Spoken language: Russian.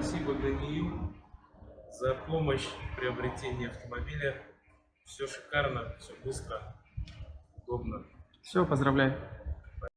Спасибо ГНИЮ за помощь в приобретении автомобиля. Все шикарно, все быстро, удобно. Все, поздравляю.